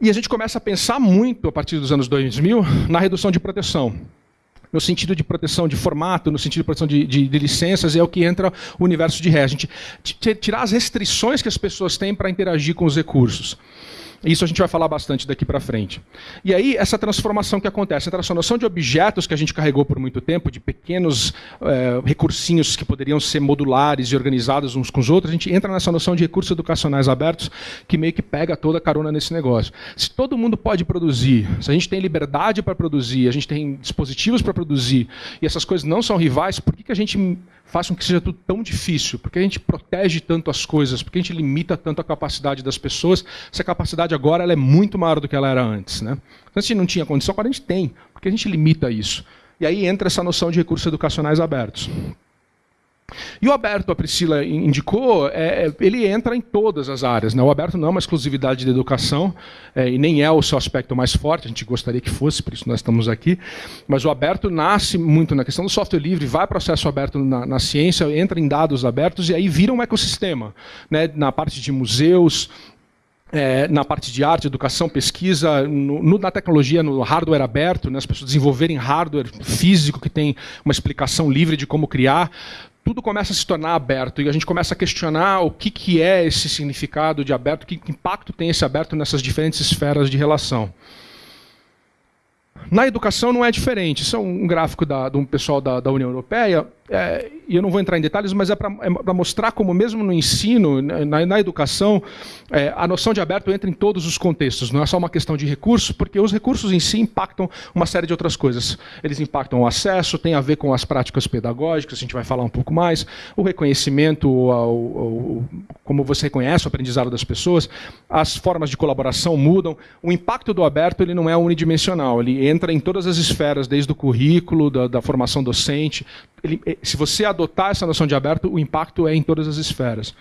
E a gente começa a pensar muito, a partir dos anos 2000, na redução de proteção. No sentido de proteção de formato, no sentido de proteção de, de, de licenças, é o que entra o universo de ré. A gente tirar as restrições que as pessoas têm para interagir com os recursos. Isso a gente vai falar bastante daqui para frente. E aí, essa transformação que acontece essa noção de objetos que a gente carregou por muito tempo, de pequenos é, recursinhos que poderiam ser modulares e organizados uns com os outros, a gente entra nessa noção de recursos educacionais abertos que meio que pega toda a carona nesse negócio. Se todo mundo pode produzir, se a gente tem liberdade para produzir, a gente tem dispositivos para produzir, e essas coisas não são rivais, por que, que a gente faz com que seja tudo tão difícil? Porque a gente protege tanto as coisas, porque a gente limita tanto a capacidade das pessoas, se a capacidade agora ela é muito maior do que ela era antes. Né? Antes a gente não tinha condição, agora a gente tem, porque a gente limita isso. E aí entra essa noção de recursos educacionais abertos. E o aberto, a Priscila indicou, é, é, ele entra em todas as áreas. Né? O aberto não é uma exclusividade da educação, é, e nem é o seu aspecto mais forte, a gente gostaria que fosse, por isso nós estamos aqui. Mas o aberto nasce muito na questão do software livre, vai para o acesso aberto na, na, ciência, entra em dados abertos, e aí vira um ecossistema. Né? Na parte de museus, é, na parte de arte, educação, pesquisa, no, no, na tecnologia, no hardware aberto, né, as pessoas desenvolverem hardware físico que tem uma explicação livre de como criar tudo começa a se tornar aberto e a gente começa a questionar o que, que é esse significado de aberto, que impacto tem esse aberto nessas diferentes esferas de relação. Na educação não é diferente. Isso é um gráfico da, um pessoal da, da União Europeia é, e eu não vou entrar em detalhes, mas é para é mostrar como, mesmo no ensino, na, na educação, é, a noção de aberto entra em todos os contextos. Não é só uma questão de recursos, porque os recursos em si impactam uma série de outras coisas. Eles impactam o acesso, tem a ver com as práticas pedagógicas, a gente vai falar um pouco mais, o reconhecimento, como você reconhece o aprendizado das pessoas, as formas de colaboração mudam. O impacto do aberto ele não é unidimensional, ele entra em todas as esferas, desde o currículo, da, da formação docente, ele, se você adotar essa noção de aberto, o impacto é em todas as esferas.